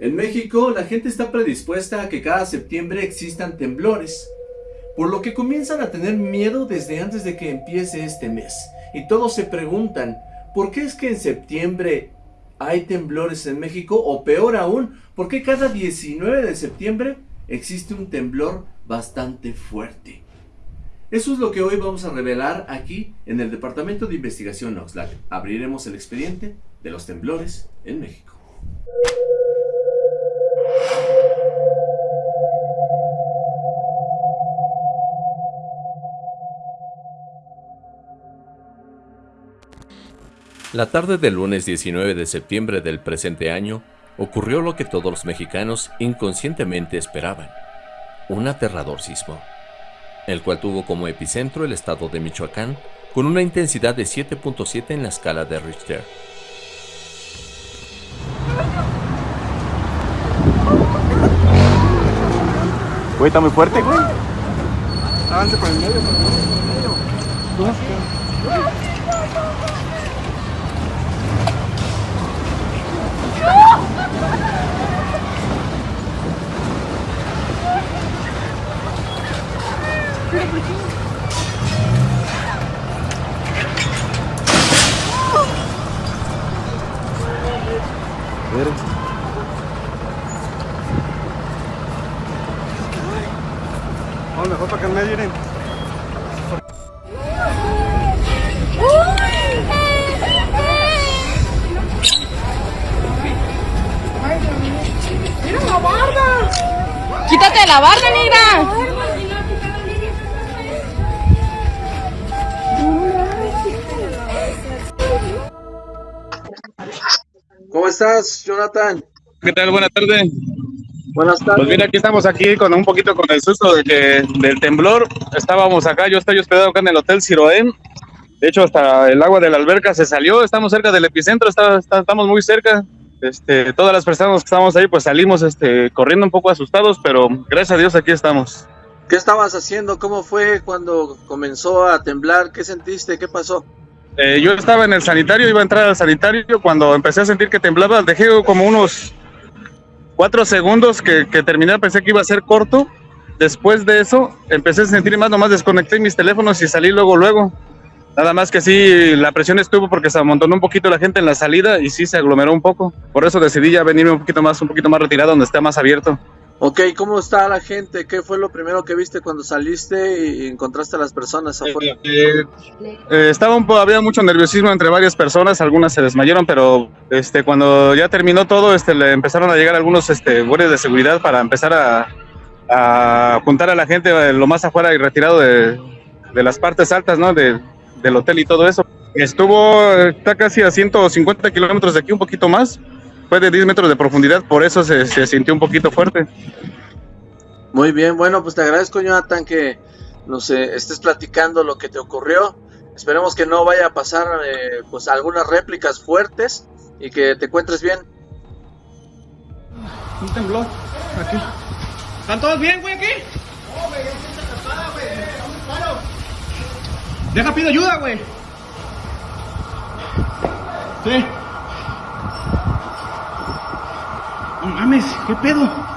En México, la gente está predispuesta a que cada septiembre existan temblores, por lo que comienzan a tener miedo desde antes de que empiece este mes. Y todos se preguntan, ¿por qué es que en septiembre hay temblores en México? O peor aún, ¿por qué cada 19 de septiembre existe un temblor bastante fuerte? Eso es lo que hoy vamos a revelar aquí en el Departamento de Investigación Oxlack. Abriremos el expediente de los temblores en México. La tarde del lunes 19 de septiembre del presente año ocurrió lo que todos los mexicanos inconscientemente esperaban, un aterrador sismo, el cual tuvo como epicentro el estado de Michoacán con una intensidad de 7.7 en la escala de Richter. Güey, está muy fuerte, güey. Avance por el medio, por el medio. Mejor para medio miren. ¡Mira la barda! ¡Quítate la barda, negra! Estás, Jonathan? ¿Qué tal? Buenas tardes. Buenas tardes. Pues mira, aquí estamos aquí con un poquito con el susto de que, del temblor. Estábamos acá, yo estoy hospedado acá en el Hotel Ciroén. De hecho, hasta el agua de la alberca se salió. Estamos cerca del epicentro, está- está- estamos muy cerca. Este, todas las personas que estábamos ahí, pues salimos este, corriendo un poco asustados, pero gracias a Dios aquí estamos. ¿Qué estabas haciendo? ¿Cómo fue cuando comenzó a temblar? ¿Qué sentiste? ¿Qué pasó? Eh, yo estaba en el sanitario, iba a entrar al sanitario. Cuando empecé a sentir que temblaba, dejé como unos cuatro segundos que, que terminé. Pensé que iba a ser corto. Después de eso, empecé a sentir más, nomás desconecté mis teléfonos y salí luego, luego. Nada más que sí, la presión estuvo porque se amontonó un poquito la gente en la salida y sí se aglomeró un poco. Por eso decidí ya venirme un poquito más, un poquito más retirado, donde esté más abierto. Ok, ¿cómo está la gente? ¿Qué fue lo primero que viste cuando saliste y encontraste a las personas afuera? Eh, eh, estaba un había mucho nerviosismo entre varias personas, algunas se desmayaron, pero este, cuando ya terminó todo, este, le empezaron a llegar algunos este, guardias de seguridad para empezar a, a juntar a la gente eh, lo más afuera y retirado de, de las partes altas, ¿no? De- del hotel y todo eso. Estuvo, eh, está casi a 150 kilómetros de aquí, un poquito más. Fue de 10 metros de profundidad, por eso se, se sintió un poquito fuerte. Muy bien, bueno, pues te agradezco, Jonathan, que nos eh, estés platicando lo que te ocurrió. Esperemos que no vaya a pasar eh, pues algunas réplicas fuertes y que te encuentres bien. Un temblor. Aquí. ¿Están todos bien, güey, aquí? Deja, pido ayuda, güey. Sí. Mames, ¿qué pedo?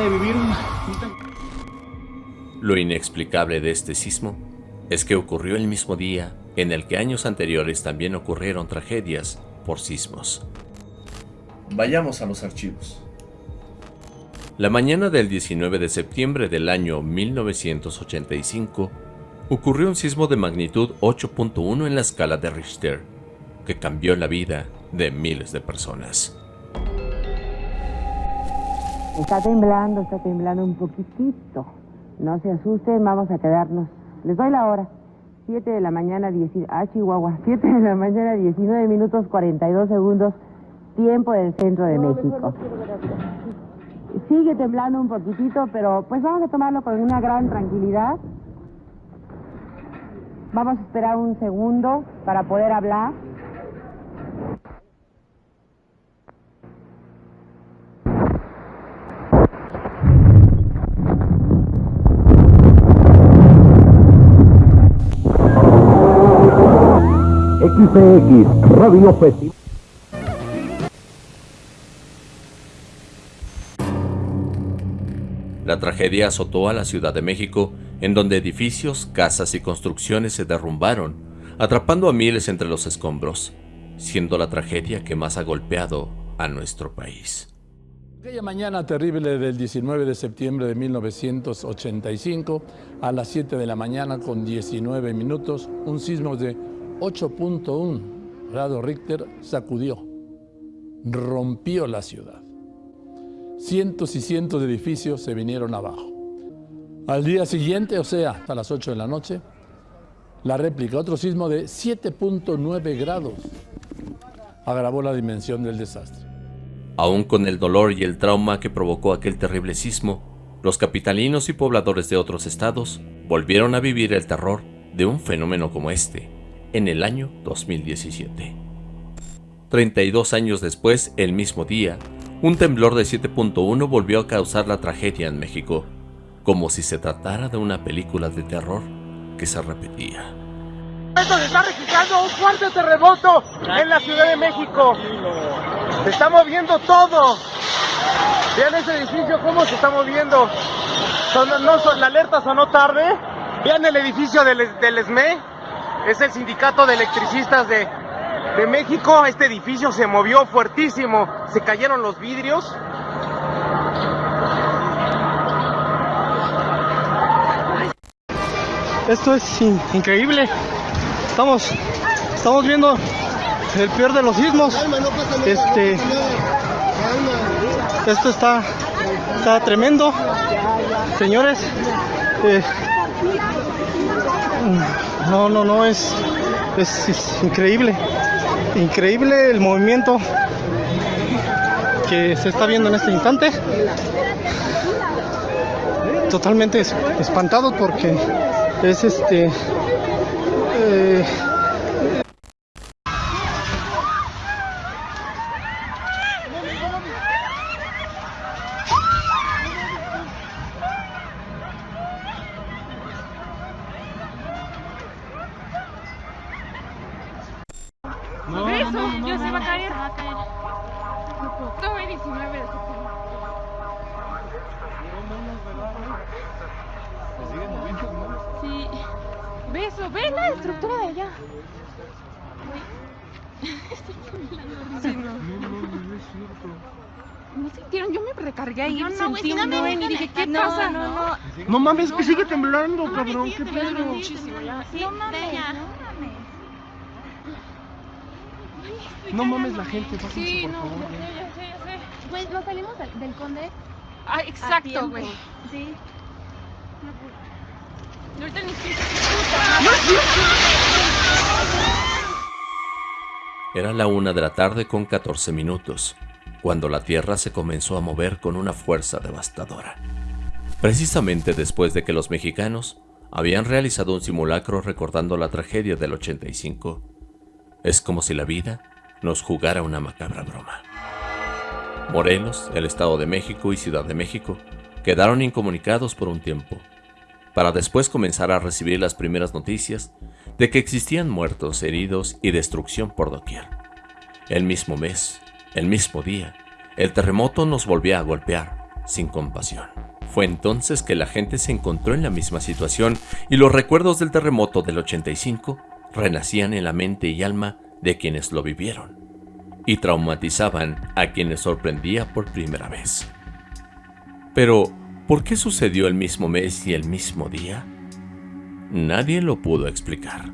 De vivir un... Lo inexplicable de este sismo es que ocurrió el mismo día en el que años anteriores también ocurrieron tragedias por sismos. Vayamos a los archivos. La mañana del 19 de septiembre del año 1985 ocurrió un sismo de magnitud 8.1 en la escala de Richter, que cambió la vida de miles de personas. Está temblando, está temblando un poquitito. No se asusten, vamos a quedarnos. Les doy la hora. 7 de la mañana, 10, ah, Chihuahua. 7 de la mañana, 19 minutos 42 segundos, tiempo del centro de México. sigue temblando un poquitito, pero pues vamos a tomarlo con una gran tranquilidad. Vamos a esperar un segundo para poder hablar. La tragedia azotó a la Ciudad de México, en donde edificios, casas y construcciones se derrumbaron, atrapando a miles entre los escombros, siendo la tragedia que más ha golpeado a nuestro país. Aquella mañana terrible del 19 de septiembre de 1985, a las 7 de la mañana con 19 minutos, un sismo de 8.1 grado Richter sacudió, rompió la ciudad. Cientos y cientos de edificios se vinieron abajo. Al día siguiente, o sea, a las 8 de la noche, la réplica, otro sismo de 7.9 grados, agravó la dimensión del desastre. Aún con el dolor y el trauma que provocó aquel terrible sismo, los capitalinos y pobladores de otros estados volvieron a vivir el terror de un fenómeno como este en el año 2017. 32 años después, el mismo día, un temblor de 7.1 volvió a causar la tragedia en México, como si se tratara de una película de terror que se repetía. Se está registrando un fuerte terremoto en la Ciudad de México. Se está moviendo todo. Vean ese edificio cómo se está moviendo. no, la alerta sonó tarde. Vean el edificio del, del ESME. Es el sindicato de electricistas de, de México. Este edificio se movió fuertísimo. Se cayeron los vidrios. Esto es increíble. Estamos, estamos viendo el peor de los sismos. Este, esto está, está tremendo, señores. Eh, no, no, no, es, es, increíble. Increíble el movimiento que se está viendo en este instante. Totalmente espantados porque es este eh, No, Eso, no, no, yo se va a caer. Se va a caer. No, 19 de septiembre. Sí. Ve eso, ve la estructura de allá. Estoy temblando. Sí, no. No sintieron, yo me recargué ahí, No, no, sentí güey, un no, no, y dije, ¿qué no, pasa? no, no. No mames, que sigue temblando, No, cabrón. sigue ¿Qué temblando pedo? muchísimo, ya. Sí, No mames, no mames. No mames la gente, pásense, Sí, por no, favor. ya sé, ya sé, ya sé. Pues nos salimos del, del conde. Ah, exacto, güey. Sí. Y ahorita ni siquiera Era la una de la tarde con 14 minutos, cuando la Tierra se comenzó a mover con una fuerza devastadora. Precisamente después de que los mexicanos habían realizado un simulacro recordando la tragedia del 85. Es como si la vida nos jugara una macabra broma. Morelos, el Estado de México y Ciudad de México quedaron incomunicados por un tiempo, para después comenzar a recibir las primeras noticias de que existían muertos, heridos y destrucción por doquier. El mismo mes, el mismo día, el terremoto nos volvía a golpear, sin compasión. Fue entonces que la gente se encontró en la misma situación y los recuerdos del terremoto del 85 renacían en la mente y alma de quienes lo vivieron y traumatizaban a quienes sorprendía por primera vez. Pero, ¿por qué sucedió el mismo mes y el mismo día? Nadie lo pudo explicar.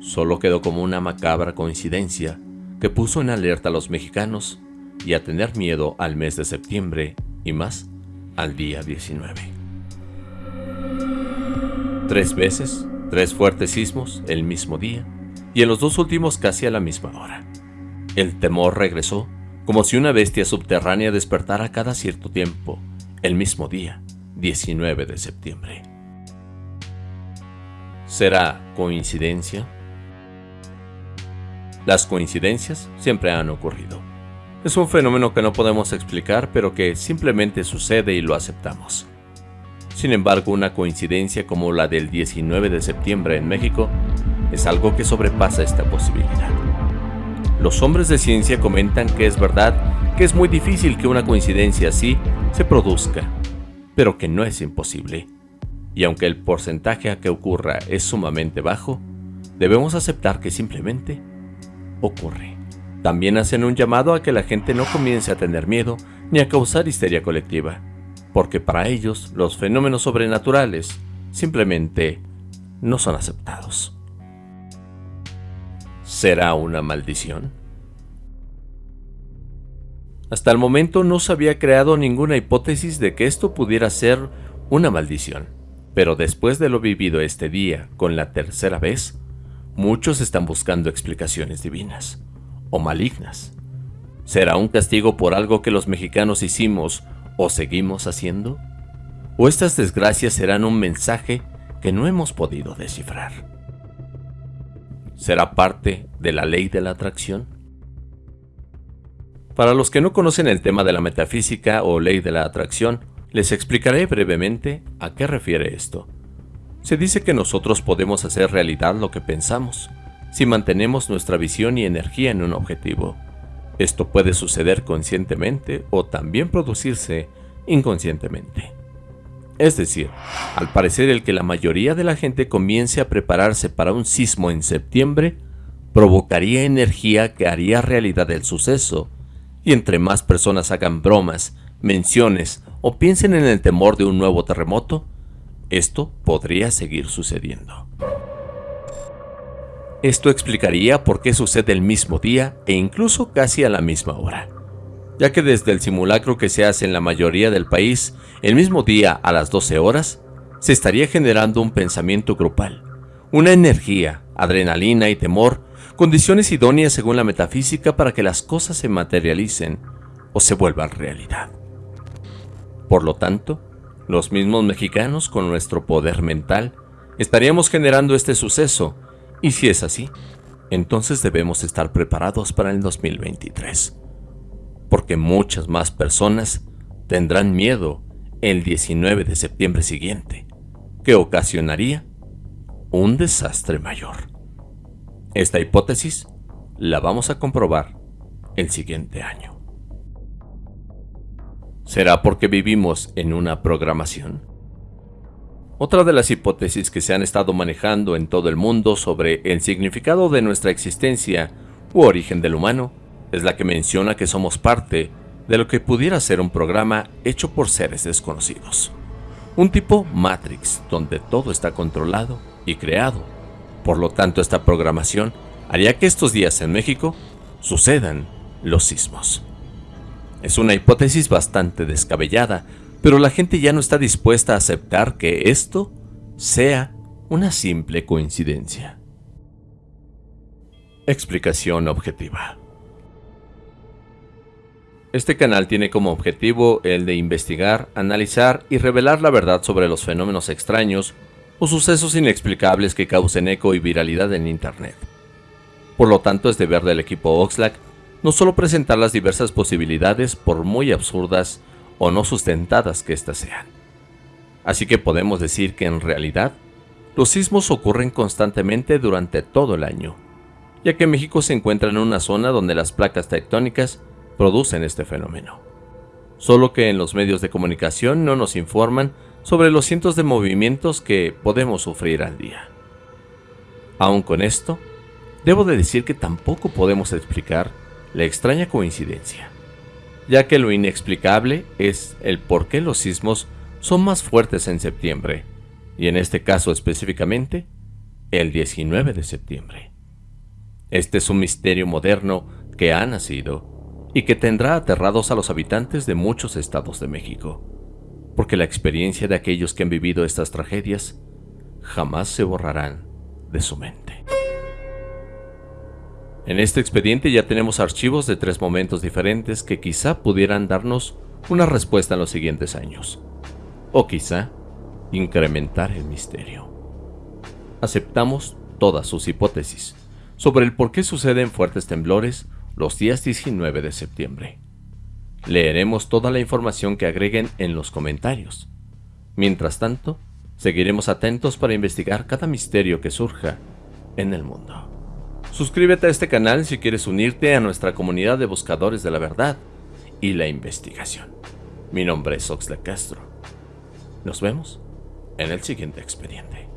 Solo quedó como una macabra coincidencia que puso en alerta a los mexicanos y a tener miedo al mes de septiembre y más al día 19. Tres veces, tres fuertes sismos el mismo día y en los dos últimos casi a la misma hora. El temor regresó como si una bestia subterránea despertara cada cierto tiempo el mismo día, 19 de septiembre. ¿Será coincidencia? Las coincidencias siempre han ocurrido. Es un fenómeno que no podemos explicar, pero que simplemente sucede y lo aceptamos. Sin embargo, una coincidencia como la del 19 de septiembre en México es algo que sobrepasa esta posibilidad. Los hombres de ciencia comentan que es verdad que es muy difícil que una coincidencia así se produzca, pero que no es imposible. Y aunque el porcentaje a que ocurra es sumamente bajo, debemos aceptar que simplemente ocurre. También hacen un llamado a que la gente no comience a tener miedo ni a causar histeria colectiva, porque para ellos los fenómenos sobrenaturales simplemente no son aceptados. ¿Será una maldición? Hasta el momento no se había creado ninguna hipótesis de que esto pudiera ser una maldición, pero después de lo vivido este día con la tercera vez, muchos están buscando explicaciones divinas o malignas. ¿Será un castigo por algo que los mexicanos hicimos o seguimos haciendo? ¿O estas desgracias serán un mensaje que no hemos podido descifrar? ¿Será parte de la ley de la atracción? Para los que no conocen el tema de la metafísica o ley de la atracción, les explicaré brevemente a qué refiere esto. Se dice que nosotros podemos hacer realidad lo que pensamos, si mantenemos nuestra visión y energía en un objetivo. Esto puede suceder conscientemente o también producirse inconscientemente. Es decir, al parecer el que la mayoría de la gente comience a prepararse para un sismo en septiembre, provocaría energía que haría realidad el suceso, y entre más personas hagan bromas, menciones o piensen en el temor de un nuevo terremoto, esto podría seguir sucediendo. Esto explicaría por qué sucede el mismo día e incluso casi a la misma hora, ya que desde el simulacro que se hace en la mayoría del país, el mismo día a las 12 horas, se estaría generando un pensamiento grupal, una energía, adrenalina y temor, condiciones idóneas según la metafísica para que las cosas se materialicen o se vuelvan realidad. Por lo tanto, los mismos mexicanos con nuestro poder mental estaríamos generando este suceso y si es así, entonces debemos estar preparados para el 2023. Porque muchas más personas tendrán miedo el 19 de septiembre siguiente, que ocasionaría un desastre mayor. Esta hipótesis la vamos a comprobar el siguiente año. ¿Será porque vivimos en una programación? Otra de las hipótesis que se han estado manejando en todo el mundo sobre el significado de nuestra existencia u origen del humano es la que menciona que somos parte de lo que pudiera ser un programa hecho por seres desconocidos. Un tipo Matrix donde todo está controlado y creado. Por lo tanto, esta programación haría que estos días en México sucedan los sismos. Es una hipótesis bastante descabellada, pero la gente ya no está dispuesta a aceptar que esto sea una simple coincidencia. Explicación objetiva. Este canal tiene como objetivo el de investigar, analizar y revelar la verdad sobre los fenómenos extraños o sucesos inexplicables que causen eco y viralidad en Internet. Por lo tanto, es deber del equipo Oxlack no solo presentar las diversas posibilidades, por muy absurdas o no sustentadas que éstas sean. Así que podemos decir que en realidad, los sismos ocurren constantemente durante todo el año, ya que México se encuentra en una zona donde las placas tectónicas producen este fenómeno. Solo que en los medios de comunicación no nos informan sobre los cientos de movimientos que podemos sufrir al día. Aún con esto, debo de decir que tampoco podemos explicar la extraña coincidencia ya que lo inexplicable es el por qué los sismos son más fuertes en septiembre, y en este caso específicamente, el 19 de septiembre. Este es un misterio moderno que ha nacido y que tendrá aterrados a los habitantes de muchos estados de México, porque la experiencia de aquellos que han vivido estas tragedias jamás se borrarán de su mente. En este expediente ya tenemos archivos de tres momentos diferentes que quizá pudieran darnos una respuesta en los siguientes años. O quizá incrementar el misterio. Aceptamos todas sus hipótesis sobre el por qué suceden fuertes temblores los días 19 de septiembre. Leeremos toda la información que agreguen en los comentarios. Mientras tanto, seguiremos atentos para investigar cada misterio que surja en el mundo. Suscríbete a este canal si quieres unirte a nuestra comunidad de buscadores de la verdad y la investigación. Mi nombre es Oxlack Castro. Nos vemos en el siguiente expediente.